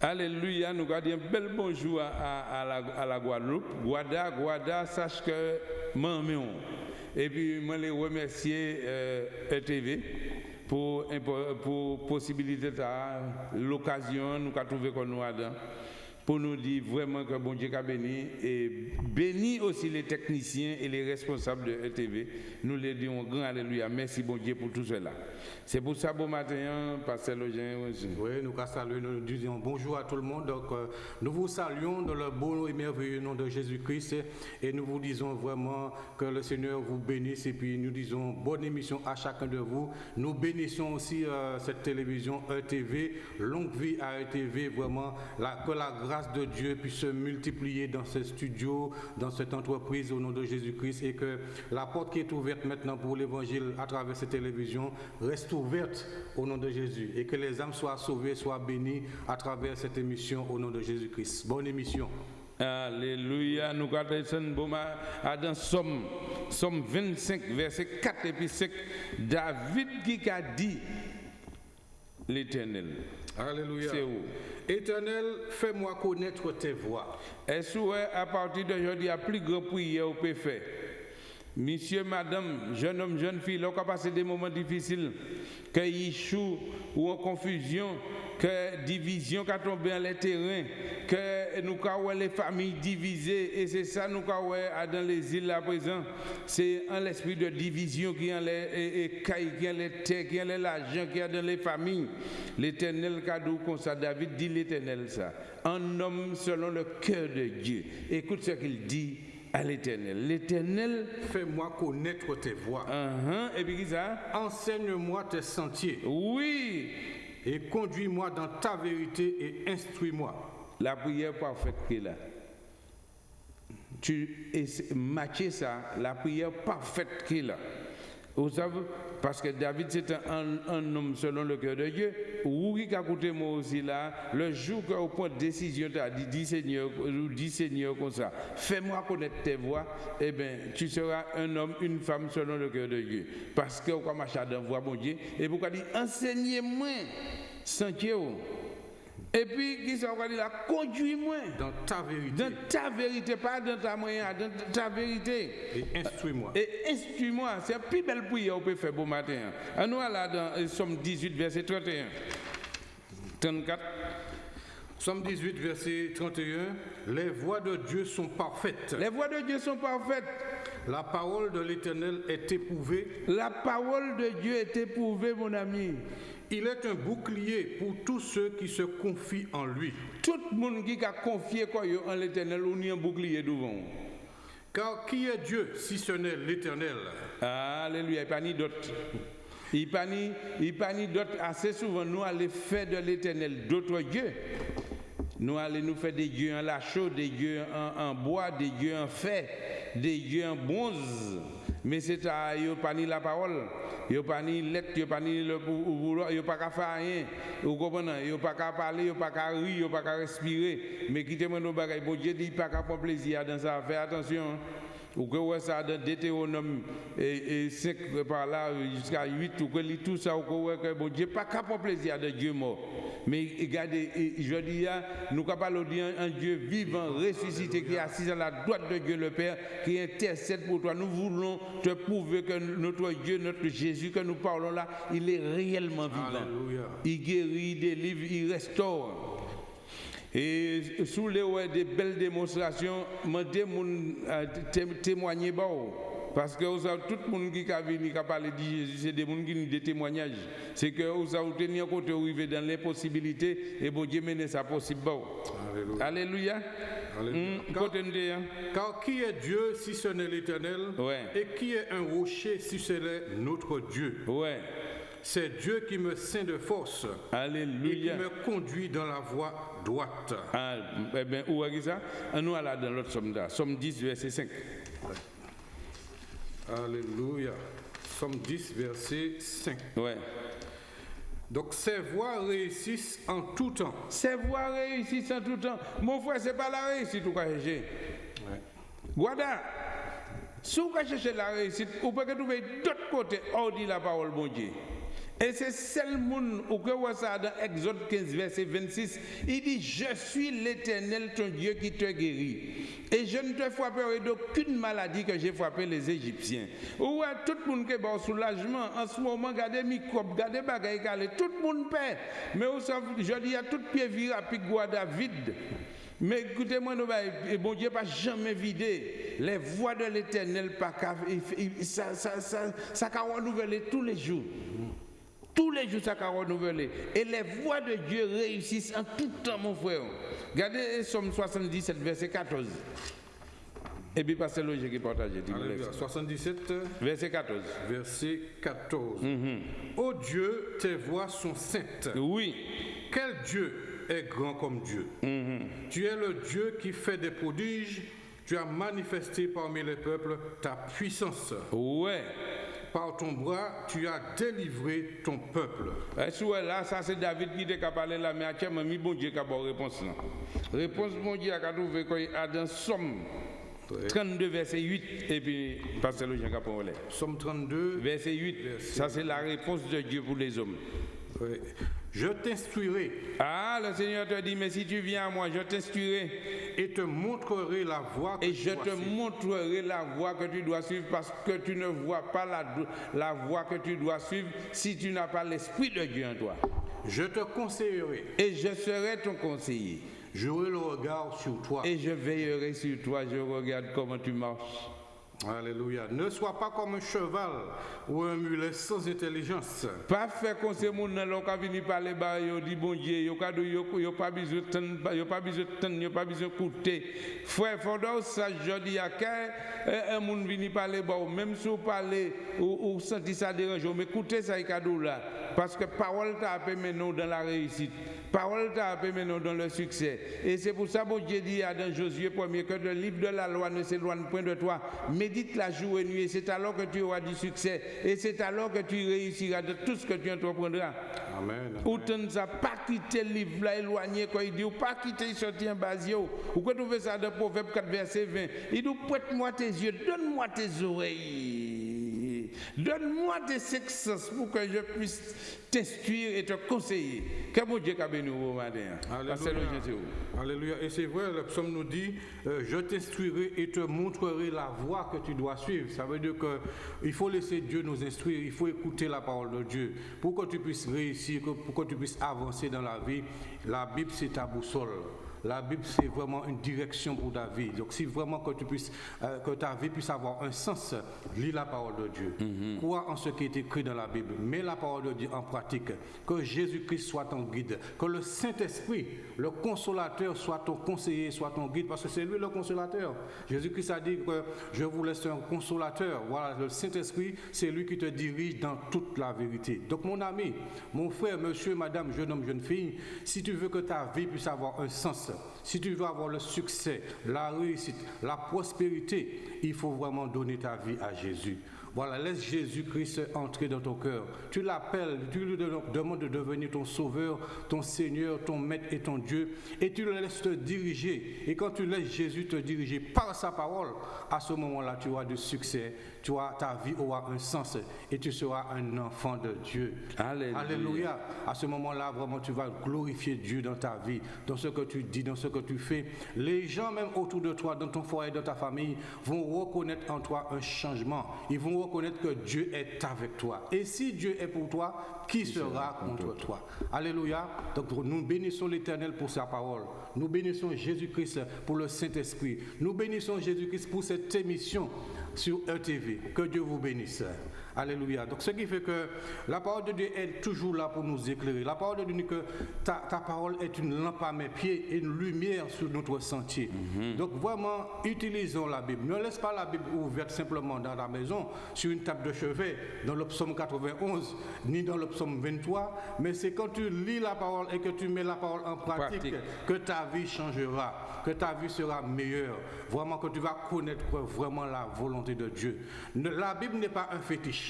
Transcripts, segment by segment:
Alléluia, nous gardons un bel bonjour à, la, Guadeloupe. Guada, Guada, sache que maman. Et puis, moi, les remercier euh, ETV pour, pour possibilité, l'occasion, nous avons trouvé qu'on nous a pour nous dire vraiment que bon Dieu a béni et béni aussi les techniciens et les responsables de ETV. Nous les disons grand alléluia. Merci bon Dieu pour tout cela. C'est pour ça, bon matin, Pasteur aussi. Oui, nous saluons, nous disons bonjour à tout le monde. Donc, euh, nous vous saluons dans le beau et merveilleux nom de Jésus-Christ et nous vous disons vraiment que le Seigneur vous bénisse et puis nous disons bonne émission à chacun de vous. Nous bénissons aussi euh, cette télévision ETV, longue vie à ETV, vraiment la- que la grâce de Dieu puisse se multiplier dans ce studio, dans cette entreprise au nom de Jésus-Christ et que la porte qui est ouverte maintenant pour l'évangile à travers cette télévision reste ouverte au nom de Jésus et que les âmes soient sauvées, soient bénies à travers cette émission au nom de Jésus-Christ. Bonne émission. Alléluia. Nous regardons bon, ma- à dans Somme, Somme 25, verset 4 et puis 5. David qui a dit l'éternel. Alléluia. C'est où? Éternel, fais-moi connaître tes voies. Est-ce que à partir d'aujourd'hui, a plus grand prière au peut faire Monsieur, madame, jeune homme, jeune fille, là, on a passé des moments difficiles, que échoue ou en confusion, que division qui a tombé dans les terrains, que nous avons les familles divisées, et c'est ça nous avons dans les îles à présent. C'est en l'esprit de division qui est les et, et cailles, qui est les terres, qui est l'argent, qui est dans les familles. L'éternel cadeau comme ça, David dit l'éternel ça. Un homme selon le cœur de Dieu. Écoute ce qu'il dit à l'éternel. L'éternel, Fais-moi connaître tes voies. uh-huh, et puis qui ça? Enseigne-moi tes sentiers Oui, et conduis-moi dans ta vérité et instruis-moi. la prière parfaite qui est là. Tu matches ça, la prière parfaite qui est. Vous savez, parce que David c'est un, homme selon le cœur de Dieu. Oui, qui a écouté moi aussi là, le jour que vous prenez décision, tu as dit, dis Seigneur, dis Seigneur comme ça, fais-moi connaître tes voix, eh bien, tu seras un homme, une femme selon le cœur de Dieu. Parce que marcher dans voix, mon Dieu, et pourquoi dit, enseignez-moi, sentier. Et puis, qui dire là, conduis-moi Dans ta vérité dans ta vérité, pas dans ta moyen, dans ta vérité. et instruis-moi. Et instruis-moi, c'est la plus belle prière qu'on peut faire bon matin. Nous, là, dans euh, Somme 18, verset 31. 34. Psaume 18, verset 31. Les voies de Dieu sont parfaites. Les voies de Dieu sont parfaites. La parole de l'Éternel est éprouvée. La parole de Dieu est éprouvée, mon ami. Il est un bouclier pour tous ceux qui se confient en lui. Tout le monde qui a confié quoi en l'éternel, on y a un bouclier devant. Car qui est Dieu si ce n'est l'Éternel? Alléluia, il n'y a pas ni d'autre. Il n'y a pas ni- d'autre. Assez souvent, nous allons faire de l'éternel d'autres dieux. Nous allons nous faire des dieux en lacheau, des dieux en, bois, des dieux en fer, des dieux en bronze. Mais c'est à a pas ni la parole, a pas ni lettre, a pas ni le vouloir, a pas qu'à faire rien. Vous comprenez? A pas qu'à parler, a pas qu'à rire, a pas qu'à respirer. Mais quittez-moi nos bagages. Bon Dieu dit, pas qu'à prendre plaisir dans ça. Fais attention. Ou que ouais, ça dans Deutéronome et, et 5 par là jusqu'à 8, ou que lit tout ça, ou que ouais, que bon Dieu pas capable plaisir de Dieu mort. Mais regardez, je dis, hein, nous capables de dire un Dieu vivant, ressuscité, qui est assis à la droite de Dieu le Père, qui intercède pour toi. Nous voulons te prouver que notre Dieu, notre Jésus que nous parlons là, il est réellement vivant. Alléluia. Il guérit, il délivre, il restaure. Et sous les ouais, des belles démonstrations, je mon témoigner bah, oh. parce que vous tout le monde qui a venu qui a parlé de Jésus, c'est des gens qui ont des témoignages. C'est que vous avez tenu côté arrivé dans l'impossibilité et bon Dieu mène ça possible. bah, oh. Alléluia. Alléluia. Car- hein. Car qui est Dieu si ce n'est l'Éternel Ouais. Et qui est un rocher si ce n'est notre Dieu? Ouais. C'est Dieu qui me ceint de force et qui Alléluia. me conduit dans la voie droite. Ah, eh bien, où est ça? Ah, Nous allons dans l'autre somme là. Somme 10, verset 5. Alléluia. Somme 10, verset 5. Ouais. Donc ces voies réussissent en tout temps. C'est voir réussite en tout temps. Mon frère, c'est pas la réussite ou quoi chercher. Guada, si vous cherchez la réussite, vous pouvez trouver d'autres côtés hors de la parole, bon Dieu. Et c'est seul monde, ou que dans Exode 15, verset 26, il dit, je suis l'éternel, ton Dieu qui te guérit. Et je ne te frapperai d'aucune maladie que j'ai frappé les Égyptiens. Ou tout le monde qui est bon soulagement, en ce moment, regardez microbes, regardez bagaille tout le monde paie. Mais je dis à tout pied viré à David. Mais écoutez-moi, bon Dieu pas jamais vidé les voix de l'éternel, ça, ça, ça, ça, ça renouveler tous les jours. Tous les jours, ça va renouveler. Et les voix de Dieu réussissent en tout temps, mon frère. Regardez Somme 77, verset 14. Et puis, passez le qui partage. 77, verset 14. Verset 14. Mm Oh Dieu, tes voix sont saintes. Oui. Quel Dieu est grand comme Dieu? Mm-hmm. Tu es le Dieu qui fait des prodiges. Tu as manifesté parmi les peuples ta puissance. Ouais par ton bras, tu as délivré ton peuple. Et là, ça c'est David qui a parlé là, mais actuellement, bon Dieu qui a réponse là. Réponse, bon Dieu, a trouvé qu'il a dans Somme 32, verset 8, et puis, Pasteur Jean Capolet. Somme 32, verset 8. Ça c'est la réponse de Dieu pour les hommes. Oui. Je t'instruirai. Ah, le Seigneur te dit, mais si tu viens à moi, je t'instruirai. Et te montrerai la voie que Et je te montrerai la voie que tu dois suivre parce que tu ne vois pas la, la voie que tu dois suivre si tu n'as pas l'Esprit de Dieu en toi. Je te conseillerai. Et je serai ton conseiller. J'aurai le regard sur toi. Et je veillerai sur toi. Je regarde comment tu marches. Alléluia. Ne sois pas comme un cheval ou un mulet sans intelligence. Pas faire comme ces gens qui viennent parler bas, ils bon Dieu, ils n'ont pas besoin de temps, ils n'ont pas besoin de temps, ils pas besoin d'écouter. Frère, faut ça, je dis à un monde vient parler bas, même si vous parlez ou, sentez ça dérangeant, mais écoutez ça, là. Parce que parole t'a permis nous dans la réussite. Parole t'a permis nous dans le succès. Et c'est pour ça que Dieu dit dans Josué 1 que le livre de la loi ne s'éloigne point de toi. Médite la jour et nuit. C'est alors que tu auras du succès. Et c'est alors que tu réussiras de tout ce que tu entreprendras. Amen. Ou tu ne pas quitter le livre là éloigné quand il dit ou pas quitter sortir en basio. Ou quand tu fais ça de Proverbe 4 verset 20. Il dit prête-moi tes yeux, donne-moi tes oreilles. Donne-moi des sexes pour que je puisse t'instruire et te conseiller. Que mon Dieu a béni au matin. Alléluia. Alléluia. Et c'est vrai, le psaume nous dit euh, Je t'instruirai et te montrerai la voie que tu dois suivre. Ça veut dire qu'il faut laisser Dieu nous instruire, il faut écouter la parole de Dieu. Pour que tu puisses réussir, pour que tu puisses avancer dans la vie, la Bible, c'est ta boussole. La Bible, c'est vraiment une direction pour ta vie. Donc, si vraiment que, tu puisses, euh, que ta vie puisse avoir un sens, lis la parole de Dieu. Mm Crois en ce qui est écrit dans la Bible. Mets la parole de Dieu en pratique. Que Jésus-Christ soit ton guide. Que le Saint-Esprit, le consolateur, soit ton conseiller, soit ton guide. Parce que c'est lui le consolateur. Jésus-Christ a dit que je vous laisse un consolateur. Voilà, le Saint-Esprit, c'est lui qui te dirige dans toute la vérité. Donc, mon ami, mon frère, monsieur, madame, jeune homme, jeune fille, si tu veux que ta vie puisse avoir un sens, si tu veux avoir le succès, la réussite, la prospérité, il faut vraiment donner ta vie à Jésus. Voilà, laisse Jésus-Christ entrer dans ton cœur. Tu l'appelles, tu lui demandes de devenir ton sauveur, ton Seigneur, ton Maître et ton Dieu. Et tu le laisses te diriger. Et quand tu laisses Jésus te diriger par sa parole, à ce moment-là, tu auras du succès ta vie aura un sens et tu seras un enfant de Dieu. Alléluia. À ce moment-là, vraiment, tu vas glorifier Dieu dans ta vie, dans ce que tu dis, dans ce que tu fais. Les gens, même autour de toi, dans ton foyer, dans ta famille, vont reconnaître en toi un changement. Ils vont reconnaître que Dieu est avec toi. Et si Dieu est pour toi, qui sera contre toi Alléluia. Donc nous bénissons l'Éternel pour sa parole. Nous bénissons Jésus-Christ pour le Saint-Esprit. Nous bénissons Jésus-Christ pour cette émission sur ETV. Que Dieu vous bénisse. Alléluia. Donc ce qui fait que la parole de Dieu est toujours là pour nous éclairer. La parole de Dieu dit que ta, parole est une lampe à mes pieds et une lumière sur notre sentier. Mhm. Donc vraiment, utilisons la Bible. Ne laisse pas la Bible ouverte simplement dans la maison, sur une table de chevet, dans le psaume 91, ni dans le psaume 23, mais c'est quand tu lis la parole et que tu mets la parole en pratique, que ta vie changera, que ta vie sera meilleure. Vraiment que tu vas connaître vraiment la volonté de Dieu. La Bible n'est pas un fétiche.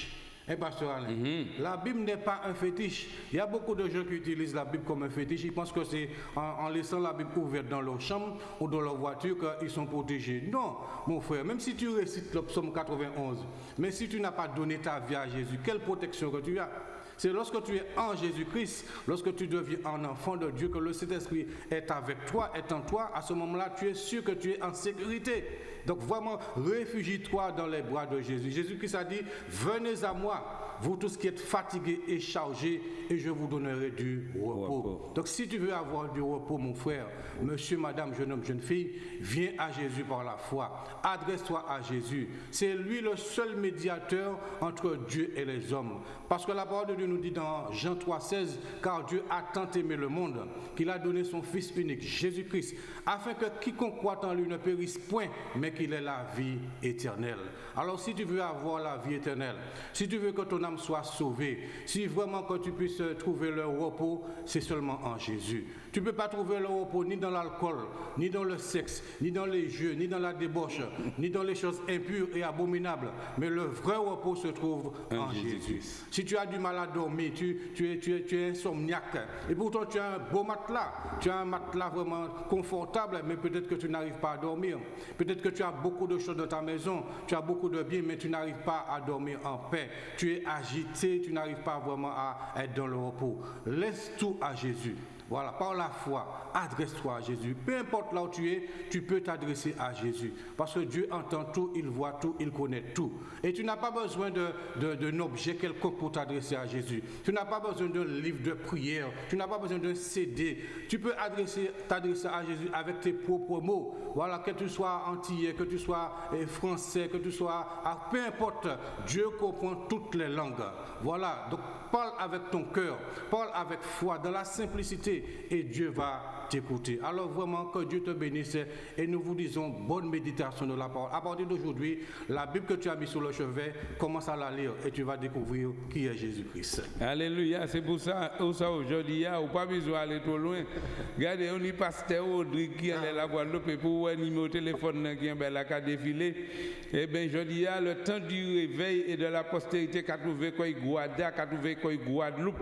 Eh, mhm. La Bible n'est pas un fétiche. Il y a beaucoup de gens qui utilisent la Bible comme un fétiche. Ils pensent que c'est en, laissant la Bible ouverte dans leur chambre ou dans leur voiture qu'ils sont protégés. Non, mon frère, même si tu récites le psaume 91, mais si tu n'as pas donné ta vie à Jésus, quelle protection que tu as? C'est lorsque tu es en Jésus-Christ, lorsque tu deviens un enfant de Dieu, que le Saint-Esprit est avec toi, est en toi, à ce moment-là, tu es sûr que tu es en sécurité. Donc vraiment, réfugie-toi dans les bras de Jésus. Jésus-Christ a dit, venez à moi vous tous qui êtes fatigués et chargés, et je vous donnerai du repos. Donc si tu veux avoir du repos, mon frère, monsieur, madame, jeune homme, jeune fille, viens à Jésus par la foi. Adresse-toi à Jésus. C'est lui le seul médiateur entre Dieu et les hommes. Parce que la parole de Dieu nous dit dans Jean 3,16, car Dieu a tant aimé le monde qu'il a donné son Fils unique, Jésus-Christ, afin que quiconque croit en lui ne périsse point, mais qu'il ait la vie éternelle. Alors si tu veux avoir la vie éternelle, si tu veux que ton âme soit sauvée, si vraiment que tu puisses trouver le repos, c'est seulement en Jésus. Tu ne peux pas trouver le repos ni dans l'alcool, ni dans le sexe, ni dans les jeux, ni dans la débauche, ni dans les choses impures et abominables. Mais le vrai repos se trouve en, Jésus. Si tu as du mal à dormir, tu, tu, es, tu, es, tu es insomniaque, et pourtant tu as un beau matelas, tu as un matelas vraiment confortable, mais peut-être que tu n'arrives pas à dormir. Peut-être que tu as beaucoup de choses dans ta maison, tu as beaucoup de biens, mais tu n'arrives pas à dormir en paix. Tu es agité, tu n'arrives pas vraiment à être dans le repos. Laisse tout à Jésus. Voilà, par la foi, adresse-toi à Jésus. Peu importe là où tu es, tu peux t'adresser à Jésus. Parce que Dieu entend tout, il voit tout, il connaît tout. Et tu n'as pas besoin d'un de, objet quelconque pour t'adresser à Jésus. Tu n'as pas besoin d'un livre de prière. Tu n'as pas besoin d'un CD. Tu peux t'adresser à Jésus avec tes propres mots. Voilà, que tu sois antillais, que tu sois eh, français, que tu sois... Ah, peu importe, Dieu comprend toutes les langues. Voilà, parle avec ton cœur, parle avec foi, dans la simplicité, et Dieu va t'écouter. Alors vraiment, que Dieu te bénisse et nous vous disons bonne méditation de la parole. À partir d'aujourd'hui, la Bible que tu as mis sur le chevet, commence à la lire et tu vas découvrir qui est Jésus-Christ. Alléluia, c'est pour ça, ça aujourd'hui, ou pas besoin d'aller trop loin. Regardez, on y pasteur Audrey qui est la Guadeloupe pour voir numéro téléphone qui est là, qui a défilé. Eh bien, dis, le temps du réveil et de la postérité qu'a trouvé quoi Guada, qu'a trouvé quoi Guadeloupe.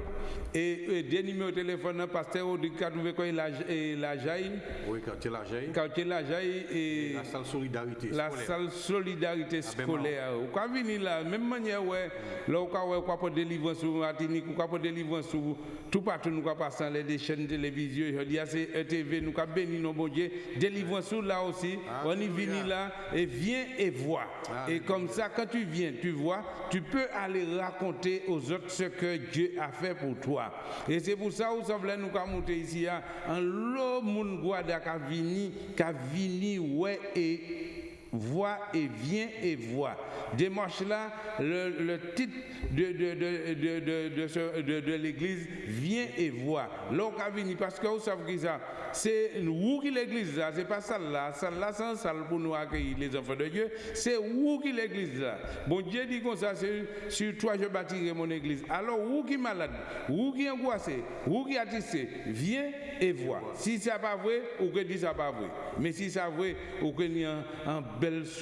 Et, et des numéros de téléphone, pasteur Audrey qui a trouvé quoi la Jaille. Oui, quartier La Jaille. Quartier La Jaille et, la salle Solidarité La salle Solidarité scolaire. Ou quand venir là, même manière, ouais, là, où on peut délivrer sur Martinique, on peut délivrer sur tout partout, nous passons les chaînes télévision. Je dis, c'est ETV, nous avons béni nos bon Dieu. Délivrance sur là aussi. On y vient là et viens et vois. Et comme ça, quand tu viens, tu vois, tu peux aller raconter aux autres ce que Dieu a fait pour toi. Et c'est pour ça, nous sommes là, nous monté ici, hein, en lo moun gwada ka vini, ka vini we e voit et vient et voit. Démarche là, le, titre de, de, de, de, l'église vient et voit. Parce que vous savez que ça, c'est où qui l'église là, c'est pas ça là, ça là c'est salle pour nous accueillir les enfants de Dieu, c'est où qui l'église là. Bon Dieu dit comme ça, c'est sur toi je bâtirai mon église. Alors où qui malade, où qui angoissé, où qui attissé, viens et vois. Si ça pas vrai, ou que dit ça pas vrai. Mais si ça vrai, ou que y a un,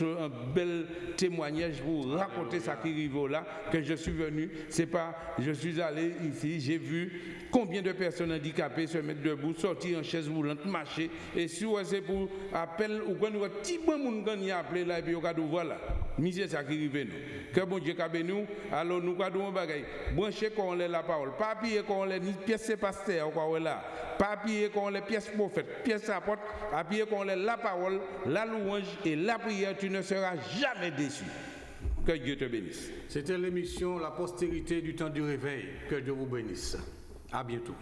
un bel témoignage pour raconter ça qui là, que je suis venu, c'est pas, je suis allé ici, j'ai vu combien de personnes handicapées se mettre debout, sortir en chaise roulante, marcher, et si c'est pour appel, ou quand nous petit bon monde qui appelé là, et puis on voilà. Misère ça qui arrive nous. Que bon Dieu cabe nous, alors nous avons des bagaille. Brancher quand on la parole, papier quand on ni pièce pasteur, quoi là. Papier quand on les pièces prophète, pièce apôtre, papier quand on la parole, la louange et la prière, tu ne seras jamais déçu. Que Dieu te bénisse. C'était l'émission La postérité du temps du réveil. Que Dieu vous bénisse. À bientôt.